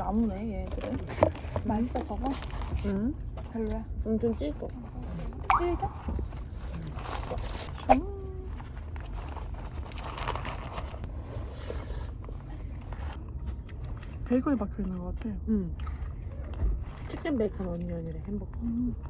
나무네 얘네들은. 맛있어 봐봐. 응? 별로야. 엄청 찔거. 찔겨? 베이글이 박혀 있는 것 같아. 응. 치킨 베이컨 어니언이래 햄버거. Got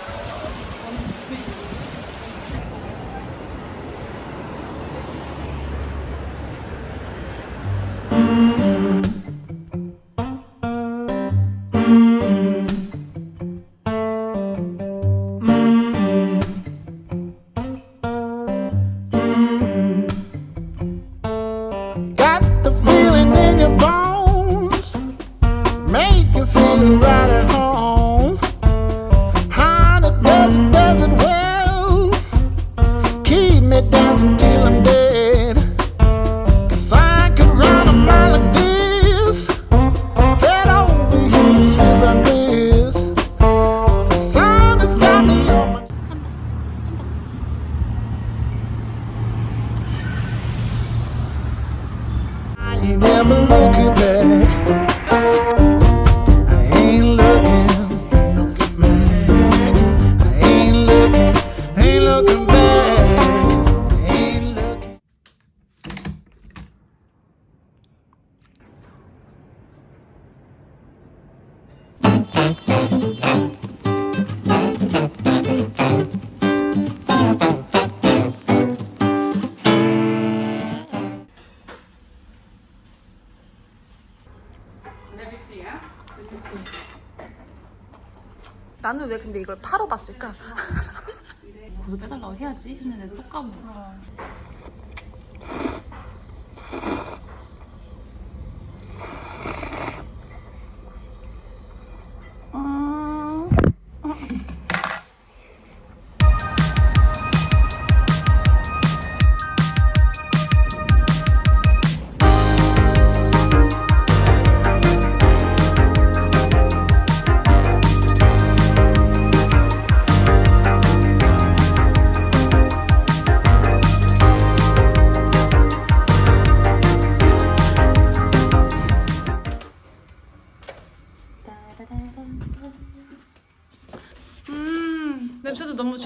You never look at 나는 왜 근데 이걸 파러 봤을까? 고소 빼달라고 해야지 했는데 또 까먹었어.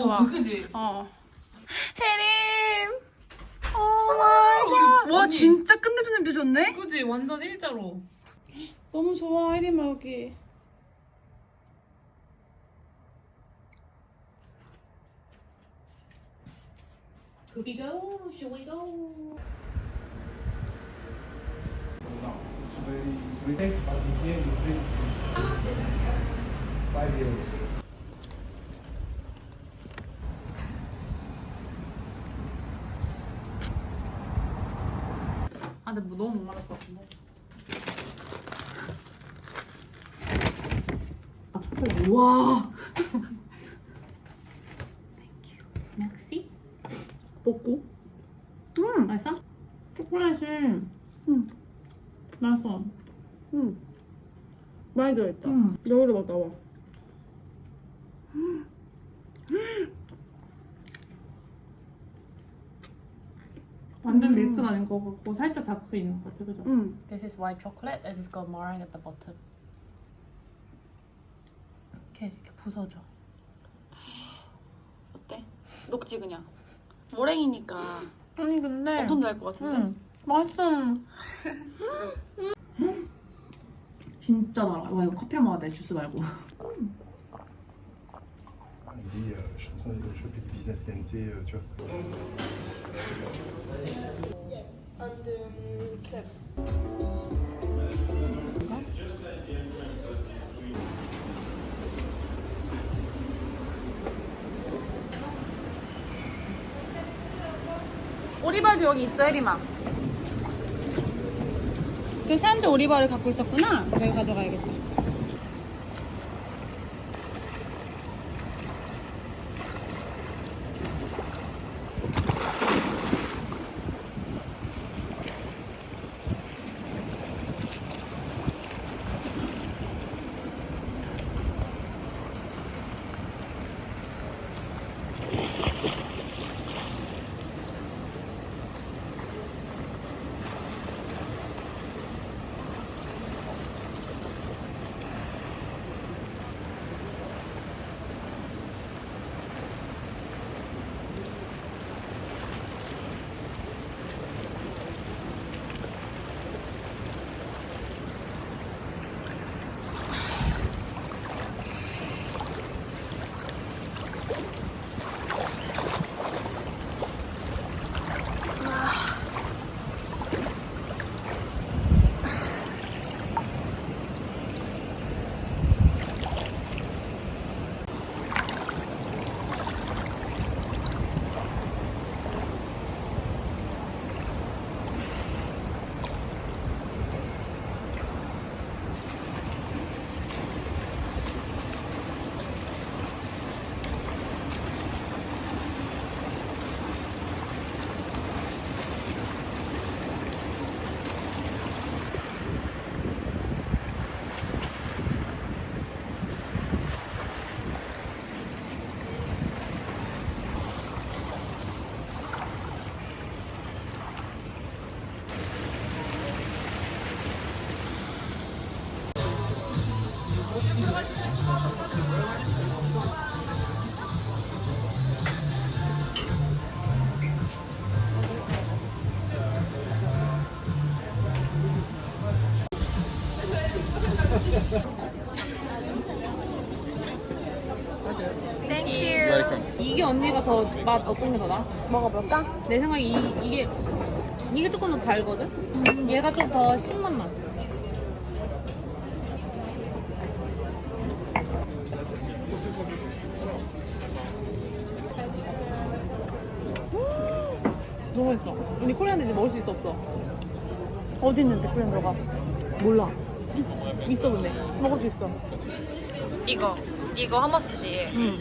좋아. 그지? 어. 혜림! 오 마이 갓! 와, 진짜 끝내주는 뷰 좋네? 그지? 완전 일자로. 너무 좋아, 혜림 여기. Could we go? Should we go? Here it's very. How much is it? Five euros. 근데 뭐 너무 목마를 것 같은데. 아 초콜릿. 우와. 땡큐. 맥시? 먹고? 음, 맛있어? 초콜릿이 음. 맛있어. 음. 많이 들어있다. 음. 여기로 막 나와. 완전 밀크는 아닌 것 같고 살짝 다크 있는 것 같아, 그죠? 음. This is white chocolate and it's got meringue at the bottom. 이렇게 이렇게 부서져. 어때? 녹지 그냥. 모랭이니까 아니 근데 엄청 잘것 같은데? 응, 맛있어. 진짜 달아. 와 이거 커피랑 먹어야 돼 주스 말고. me dit, je suis en train de choper du business TNT, tu vois. Yes, on the club. 오리발도 여기 있어 혜림아 그 사람들 오리발을 갖고 있었구나 여기 가져가야겠다 이게 언니가 더 맛 어떤 게 더 나? 먹어볼까? 내 생각에 이, 이게 이게 조금 더 달거든? 얘가 좀 더 신맛 나. 너무 맛있어. 언니 코리안데 먹을 수 있어 없어? 어디 있는데, 브랜드가? 몰라. 있어 근데. 먹을 수 있어. 이거. 이거 하머스지. 응.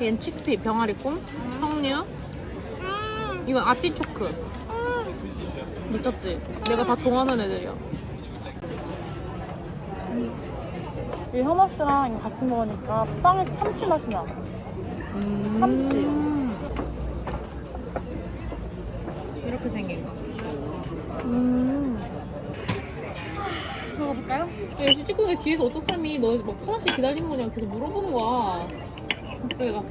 얘는 치크피, 병아리콩, 석류. 이건 아티초크. 미쳤지? 내가 다 좋아하는 애들이야. 이 허머스랑 같이 먹으니까 빵에 참치 맛이 나. 참치. 음. 이렇게 생긴 거. 음. 먹어볼까요? 야, 역시 찍고 내 뒤에서 어떤 사람이 너막 하나씩 기다리는 거냐고 계속 물어보는 거야. 그래서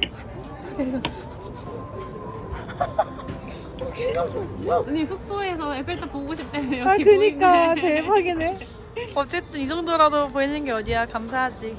그래서 언니 숙소에서 에펠탑 보고 싶다며 여기 아, 그니까 보이네. 대박이네. 어쨌든 이 정도라도 보이는 게 어디야 감사하지.